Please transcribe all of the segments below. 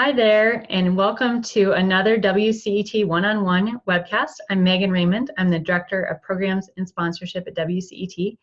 Hi there, and welcome to another WCET one-on-one webcast. I'm Megan Raymond. I'm the Director of Programs and Sponsorship at WCET.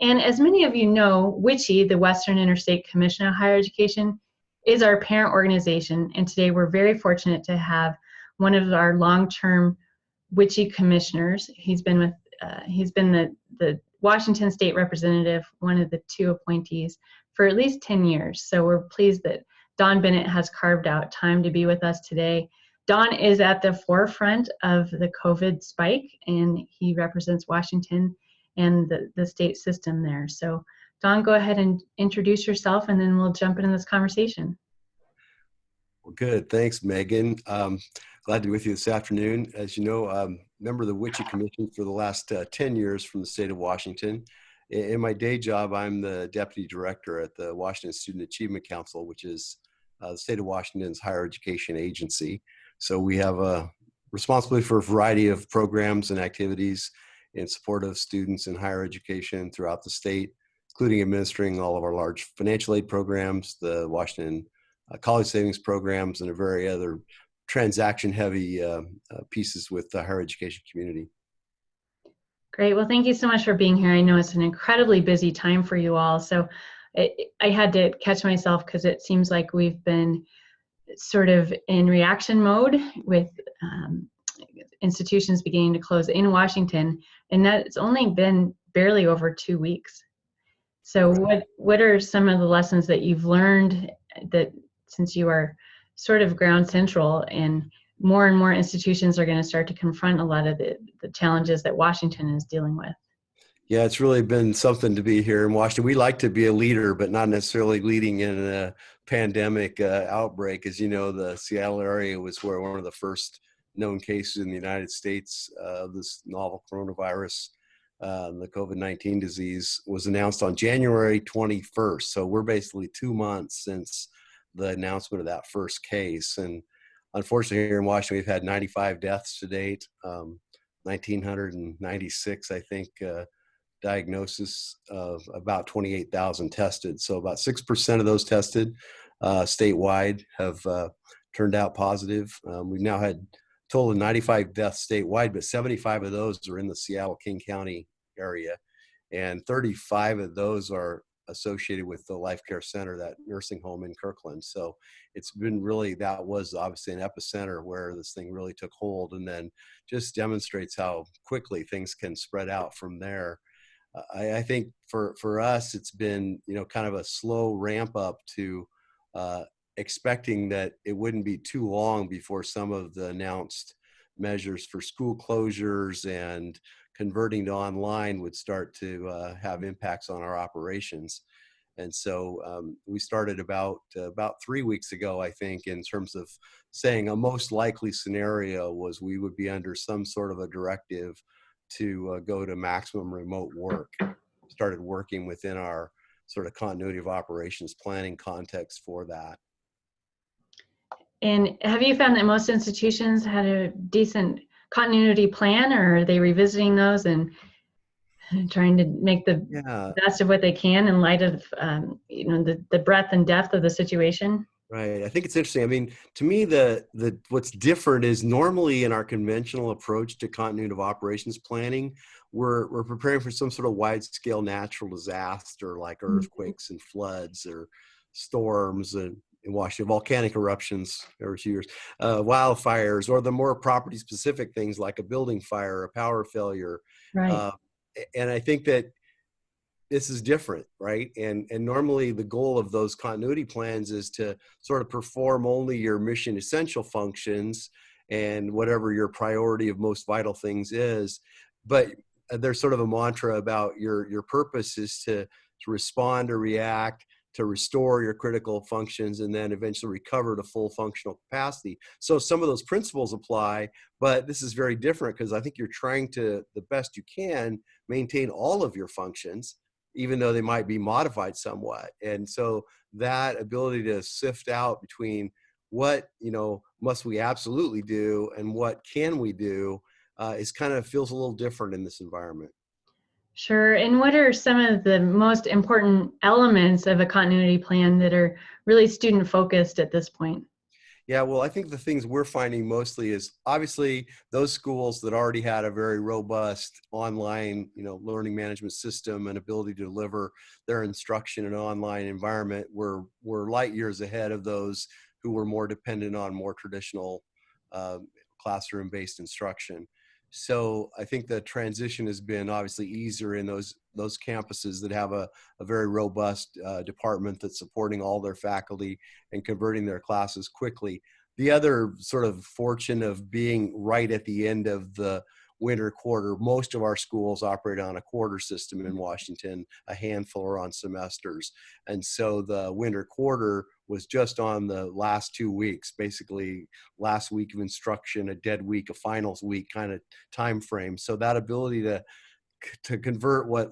And as many of you know, WICHE, the Western Interstate Commission on Higher Education, is our parent organization. And today we're very fortunate to have one of our long-term WICHE commissioners. He's been with, uh, he's been the, the Washington State representative, one of the two appointees, for at least 10 years. So we're pleased that Don Bennett has carved out time to be with us today. Don is at the forefront of the COVID spike and he represents Washington and the, the state system there. So Don, go ahead and introduce yourself and then we'll jump into this conversation. Well, good. Thanks, Megan. Um, glad to be with you this afternoon. As you know, um, member of the WICHE Commission for the last uh, 10 years from the state of Washington. In my day job, I'm the deputy director at the Washington Student Achievement Council, which is uh, the state of Washington's higher education agency. So we have a responsibility for a variety of programs and activities in support of students in higher education throughout the state, including administering all of our large financial aid programs, the Washington uh, College Savings Programs, and a very other transaction heavy uh, uh, pieces with the higher education community. Great. Well, thank you so much for being here. I know it's an incredibly busy time for you all. So I had to catch myself because it seems like we've been sort of in reaction mode with um, institutions beginning to close in Washington, and that's only been barely over two weeks. So, what what are some of the lessons that you've learned that since you are sort of ground central and more and more institutions are going to start to confront a lot of the, the challenges that Washington is dealing with? Yeah, it's really been something to be here in Washington. We like to be a leader, but not necessarily leading in a pandemic uh, outbreak. As you know, the Seattle area was where one of the first known cases in the United States uh, of this novel coronavirus, uh, the COVID-19 disease, was announced on January 21st. So we're basically two months since the announcement of that first case. And unfortunately, here in Washington, we've had 95 deaths to date. Um, 1996, I think, uh, diagnosis of about 28,000 tested. So about 6% of those tested uh, statewide have uh, turned out positive. Um, we've now had total of 95 deaths statewide, but 75 of those are in the Seattle King County area. And 35 of those are associated with the Life Care Center, that nursing home in Kirkland. So it's been really, that was obviously an epicenter where this thing really took hold and then just demonstrates how quickly things can spread out from there. I, I, think for for us, it's been you know kind of a slow ramp up to uh, expecting that it wouldn't be too long before some of the announced measures for school closures and converting to online would start to uh, have impacts on our operations. And so um, we started about uh, about three weeks ago, I think, in terms of saying a most likely scenario was we would be under some sort of a directive to uh, go to maximum remote work. Started working within our sort of continuity of operations planning context for that. And have you found that most institutions had a decent continuity plan or are they revisiting those and trying to make the yeah. best of what they can in light of um, you know the, the breadth and depth of the situation? Right. I think it's interesting. I mean, to me, the the what's different is normally in our conventional approach to continuity of operations planning, we're we're preparing for some sort of wide scale natural disaster like mm-hmm. earthquakes and floods or storms and in Washington, volcanic eruptions every few years, uh, wildfires, or the more property specific things like a building fire, a power failure. Right. Uh, and I think that this is different, right? And and normally the goal of those continuity plans is to sort of perform only your mission essential functions and whatever your priority of most vital things is. But uh, there's sort of a mantra about your your purpose is to to respond or react to restore your critical functions and then eventually recover to full functional capacity. So some of those principles apply, but this is very different because I think you're trying to, the best you can, maintain all of your functions even though they might be modified somewhat. And so that ability to sift out between what you know must we absolutely do and what can we do uh, is kind of feels a little different in this environment. Sure. And what are some of the most important elements of a continuity plan that are really student focused at this point? Yeah, well, I think the things we're finding mostly is obviously those schools that already had a very robust online, you know, learning management system and ability to deliver their instruction in an online environment were were light years ahead of those who were more dependent on more traditional uh, classroom-based instruction. So I think the transition has been obviously easier in those those campuses that have a, a very robust uh, department that's supporting all their faculty and converting their classes quickly. The other sort of fortune of being right at the end of the winter quarter, most of our schools operate on a quarter system in Washington, a handful are on semesters. And so the winter quarter was just on the last two weeks, basically last week of instruction, a dead week, a finals week kind of time frame. So that ability to to convert what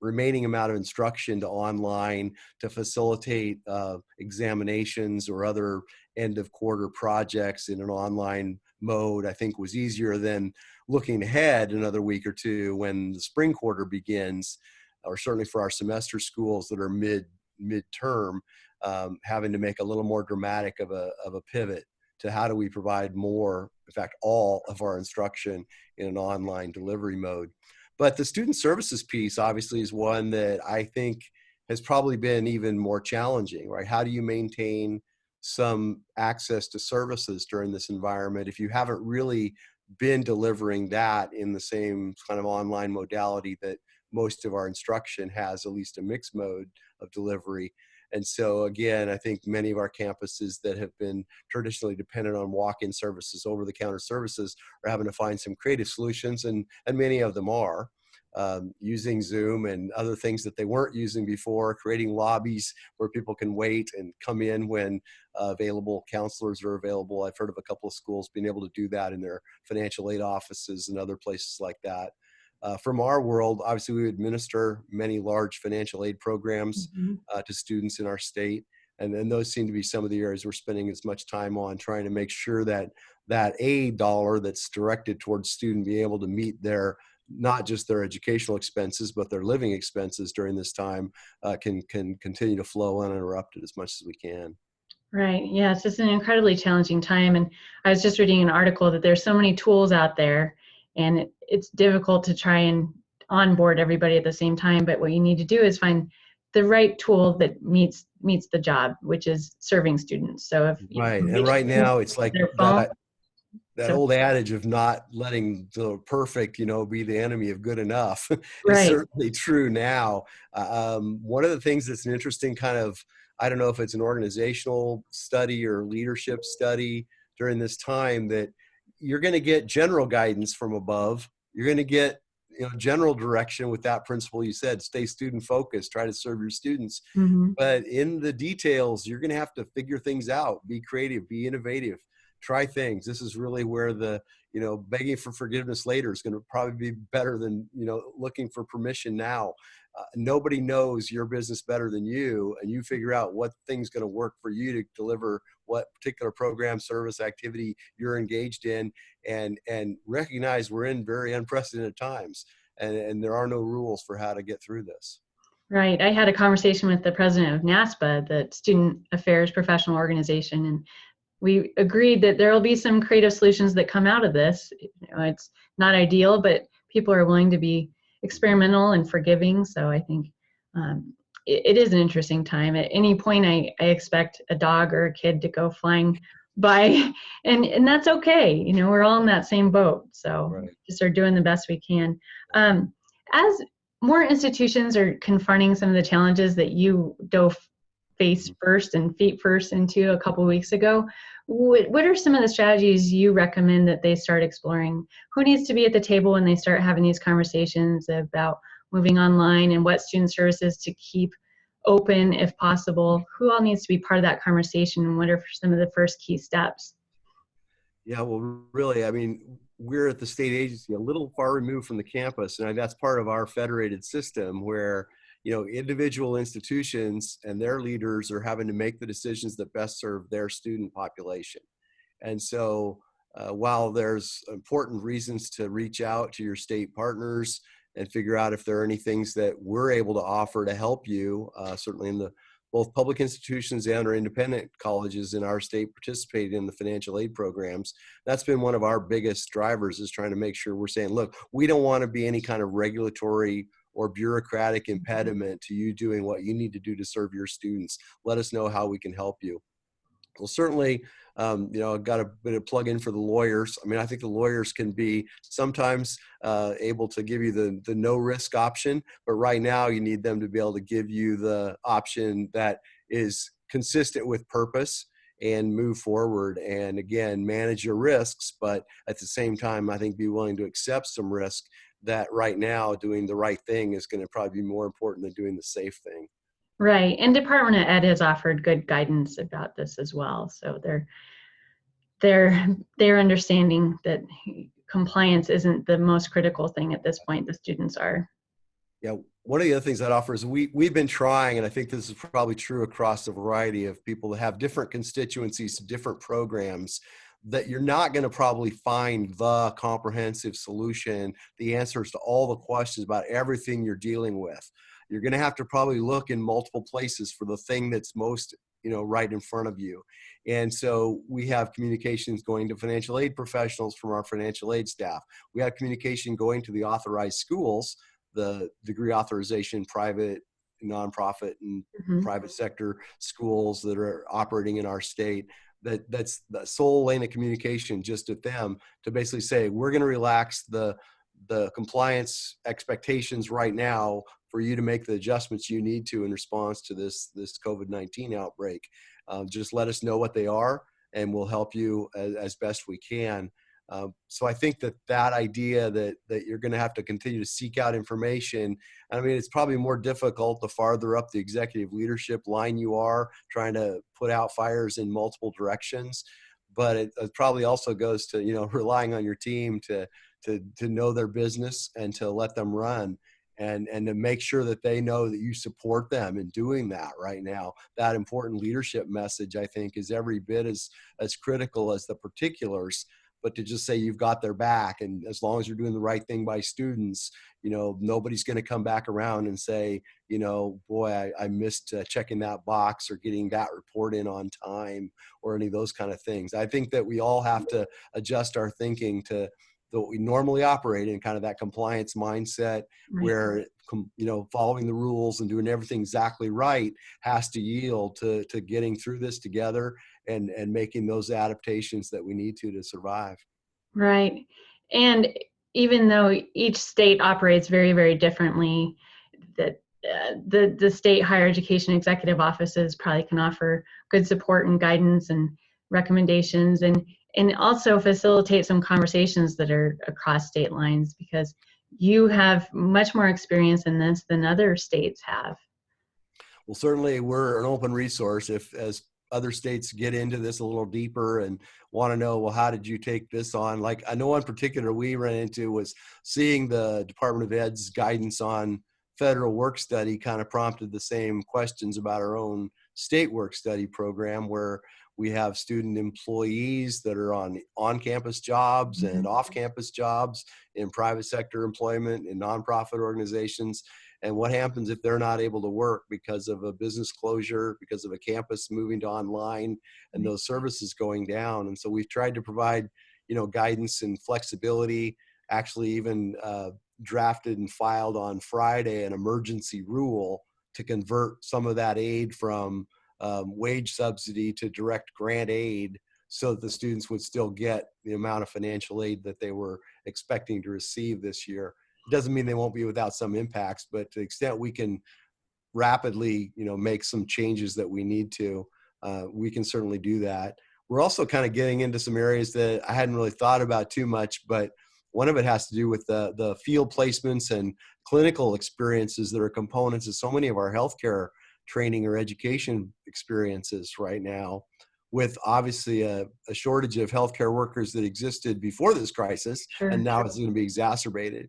remaining amount of instruction to online to facilitate uh, examinations or other end of quarter projects in an online mode i think was easier than looking ahead another week or two when the spring quarter begins or certainly for our semester schools that are mid midterm um, having to make a little more dramatic of a, of a pivot to how do we provide more, in fact, all of our instruction in an online delivery mode. But the student services piece obviously is one that I think has probably been even more challenging, right? How do you maintain some access to services during this environment if you haven't really been delivering that in the same kind of online modality that most of our instruction has at least a mixed mode of delivery and so again, I think many of our campuses that have been traditionally dependent on walk-in services, over-the-counter services, are having to find some creative solutions, and, and many of them are. Um, using Zoom and other things that they weren't using before, creating lobbies where people can wait and come in when uh, available counselors are available. I've heard of a couple of schools being able to do that in their financial aid offices and other places like that. Uh, from our world, obviously we administer many large financial aid programs mm-hmm. uh, to students in our state. And then those seem to be some of the areas we're spending as much time on trying to make sure that that aid dollar that's directed towards student be able to meet their not just their educational expenses but their living expenses during this time uh, can can continue to flow uninterrupted as much as we can. Right. Yes, it's an incredibly challenging time, and I was just reading an article that there's so many tools out there and it, it's difficult to try and onboard everybody at the same time but what you need to do is find the right tool that meets meets the job which is serving students. So if right and right now it's like that, that so, old adage of not letting the perfect you know be the enemy of good enough is right. certainly true now. Uh, um, one of the things that's an interesting kind of i don't know if it's an organizational study or leadership study during this time that you're going to get general guidance from above. You're going to get you know general direction with that principle you said stay student focused try to serve your students mm-hmm. but in the details you're going to have to figure things out be creative be innovative try things this is really where the you know begging for forgiveness later is going to probably be better than you know looking for permission now uh, nobody knows your business better than you and you figure out what thing's going to work for you to deliver what particular program service activity you're engaged in and and recognize we're in very unprecedented times and, and there are no rules for how to get through this. Right i had a conversation with the president of NASPA the student affairs professional organization and we agreed that there will be some creative solutions that come out of this. You know, it's not ideal but people are willing to be experimental and forgiving. So I think um, it, it is an interesting time. At any point, I, I expect a dog or a kid to go flying by, and and that's okay. You know, we're all in that same boat. So right. just are doing the best we can. Um, as more institutions are confronting some of the challenges that you dove face mm-hmm. first and feet first into a couple weeks ago what, what are some of the strategies you recommend that they start exploring? Who needs to be at the table when they start having these conversations about moving online and what student services to keep open if possible? Who all needs to be part of that conversation and what are some of the first key steps? Yeah, well, really, I mean, we're at the state agency a little far removed from the campus, and that's part of our federated system where you know individual institutions and their leaders are having to make the decisions that best serve their student population and so uh, while there's important reasons to reach out to your state partners and figure out if there are any things that we're able to offer to help you uh, certainly in the both public institutions and our independent colleges in our state participated in the financial aid programs. That's been one of our biggest drivers is trying to make sure we're saying, look, we don't want to be any kind of regulatory or bureaucratic impediment to you doing what you need to do to serve your students. Let us know how we can help you. Well, certainly, um, you know, I've got a bit of plug in for the lawyers. I mean, I think the lawyers can be sometimes uh, able to give you the, the no risk option, but right now you need them to be able to give you the option that is consistent with purpose and move forward and again manage your risks but at the same time i think be willing to accept some risk that right now doing the right thing is going to probably be more important than doing the safe thing Right, and Department of Ed has offered good guidance about this as well. So they're they're they're understanding that compliance isn't the most critical thing at this point. The students are. Yeah, one of the other things that offers we we've been trying, and I think this is probably true across a variety of people that have different constituencies, different programs. That you're not going to probably find the comprehensive solution, the answers to all the questions about everything you're dealing with. You're going to have to probably look in multiple places for the thing that's most you know right in front of you. And so we have communications going to financial aid professionals from our financial aid staff. We have communication going to the authorized schools the degree authorization private nonprofit and mm-hmm. private sector schools that are operating in our state that that's the sole lane of communication just at them to basically say we're going to relax the the compliance expectations right now for you to make the adjustments you need to in response to this this COVID-19 outbreak. Um, just let us know what they are, and we'll help you as, as best we can. Um, so I think that that idea that that you're going to have to continue to seek out information. I mean, it's probably more difficult the farther up the executive leadership line you are, trying to put out fires in multiple directions. But it, it probably also goes to you know relying on your team to to to know their business and to let them run and and to make sure that they know that you support them in doing that right now that important leadership message i think is every bit as as critical as the particulars but to just say you've got their back and as long as you're doing the right thing by students you know nobody's going to come back around and say you know boy i, I missed uh, checking that box or getting that report in on time or any of those kind of things i think that we all have to adjust our thinking to that we normally operate in kind of that compliance mindset right. where you know following the rules and doing everything exactly right has to yield to to getting through this together and and making those adaptations that we need to to survive right and even though each state operates very very differently that uh, the the state higher education executive offices probably can offer good support and guidance and recommendations and and also facilitate some conversations that are across state lines because you have much more experience in this than other states have. Well, certainly we're an open resource if as other states get into this a little deeper and want to know, well, how did you take this on? Like I know one particular we ran into was seeing the Department of Ed's guidance on federal work study kind of prompted the same questions about our own state work study program where we have student employees that are on on-campus jobs and mm-hmm. off-campus jobs in private sector employment in nonprofit organizations. And what happens if they're not able to work because of a business closure, because of a campus moving to online, and those services going down? And so we've tried to provide, you know, guidance and flexibility. Actually, even uh, drafted and filed on Friday an emergency rule to convert some of that aid from um, wage subsidy to direct grant aid so that the students would still get the amount of financial aid that they were expecting to receive this year. Doesn't mean they won't be without some impacts, but to the extent we can rapidly, you know, make some changes that we need to, uh, we can certainly do that. We're also kind of getting into some areas that I hadn't really thought about too much, but one of it has to do with the, the field placements and clinical experiences that are components of so many of our healthcare training or education experiences right now with obviously a, a, shortage of healthcare workers that existed before this crisis sure. and now it's going to be exacerbated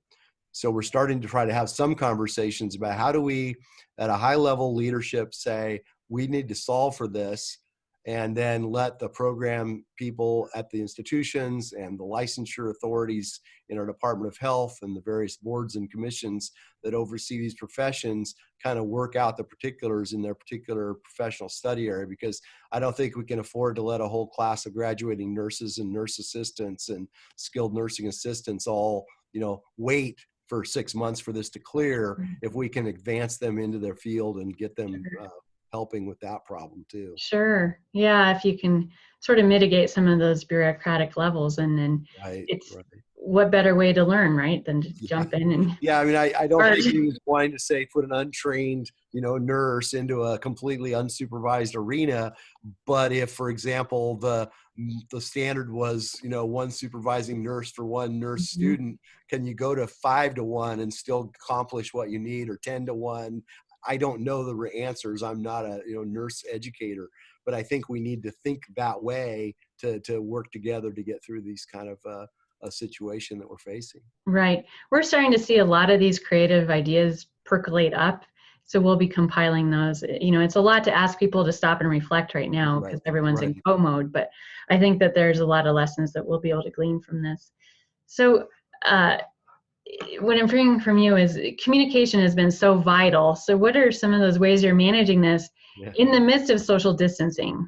so we're starting to try to have some conversations about how do we at a high level leadership say we need to solve for this and then let the program people at the institutions and the licensure authorities in our Department of Health and the various boards and commissions that oversee these professions kind of work out the particulars in their particular professional study area because I don't think we can afford to let a whole class of graduating nurses and nurse assistants and skilled nursing assistants all, you know, wait for six months for this to clear if we can advance them into their field and get them uh, helping with that problem too. Sure. Yeah, if you can sort of mitigate some of those bureaucratic levels and then Right. It's- right. What better way to learn, right, than to Yeah. jump in and Yeah, I mean, I, I don't think he was wanting to say put an untrained, you know, nurse into a completely unsupervised arena. But if, for example, the the standard was, you know, one supervising nurse for one nurse Mhm. student, can you go to five to one and still accomplish what you need, or ten to one? I don't know the answers. I'm not a you know nurse educator, but I think we need to think that way to to work together to get through these kind of uh, a situation that we're facing. Right. We're starting to see a lot of these creative ideas percolate up. So we'll be compiling those. You know, it's a lot to ask people to stop and reflect right now Right, because everyone's in right. go mode, but I think that there's a lot of lessons that we'll be able to glean from this. So, uh, what I'm hearing from you is communication has been so vital. So, what are some of those ways you're managing this Yeah. in the midst of social distancing?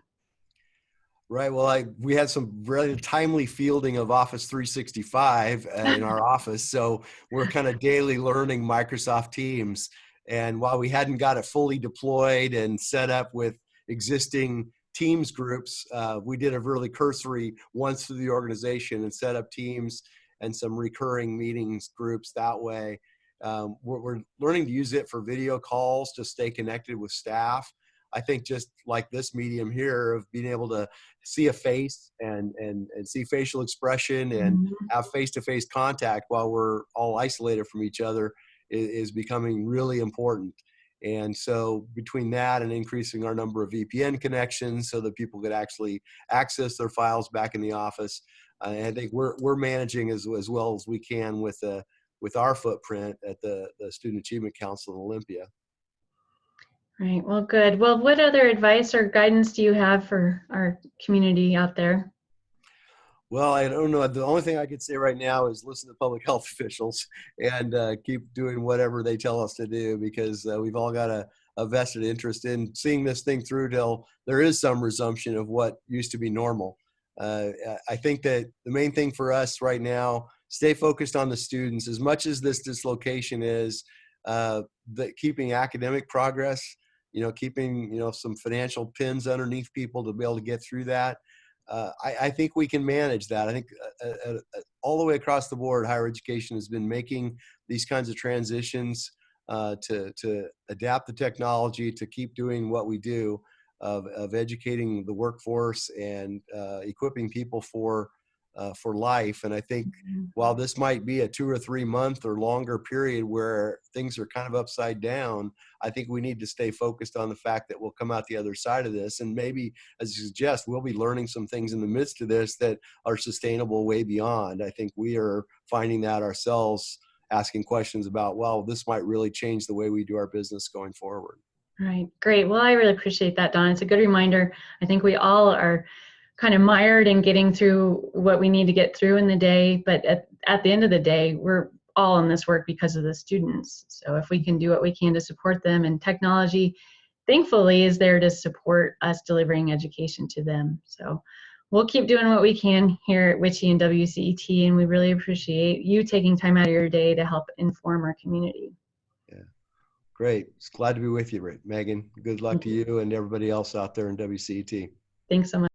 Right. Well, I we had some really timely fielding of Office 365 uh, in our office, so we're kind of daily learning Microsoft Teams. And while we hadn't got it fully deployed and set up with existing Teams groups, uh, we did a really cursory once through the organization and set up Teams and some recurring meetings groups that way. Um, we're, we're learning to use it for video calls to stay connected with staff. I think just like this medium here of being able to see a face and and and see facial expression and Mhm. have face-to-face contact while we're all isolated from each other is, is becoming really important. And so between that and increasing our number of VPN connections so that people could actually access their files back in the office, uh, I think we're we're managing as as well as we can with uh, with our footprint at the the Student Achievement Council in Olympia. Right. Well, good. Well, what other advice or guidance do you have for our community out there? Well, I don't know. The only thing I could say right now is listen to public health officials and uh, keep doing whatever they tell us to do because uh, we've all got a, a vested interest in seeing this thing through till there is some resumption of what used to be normal. Uh, I think that the main thing for us right now, stay focused on the students as much as this dislocation is, uh, that keeping academic progress, you know, keeping, you know, some financial pins underneath people to be able to get through that uh, I, I think we can manage that. I think uh, uh, uh, all the way across the board, higher education has been making these kinds of transitions uh, to to adapt the technology to keep doing what we do of of educating the workforce and uh, equipping people for uh, for life. And I think while this might be a two or three month or longer period where things are kind of upside down, I think we need to stay focused on the fact that we'll come out the other side of this. And maybe, as you suggest, we'll be learning some things in the midst of this that are sustainable way beyond. I think we are finding that ourselves asking questions about, well, this might really change the way we do our business going forward. Right. Great. Well, I really appreciate that, Don. It's a good reminder. I think we all are kind of mired in getting through what we need to get through in the day, but at, at the end of the day, we're all in this work because of the students. So if we can do what we can to support them and technology, thankfully, is there to support us delivering education to them. So we'll keep doing what we can here at WICHE and WCET, and we really appreciate you taking time out of your day to help inform our community. Yeah, great. It's glad to be with you, Megan. Good luck to you and everybody else out there in WCET. Thanks so much.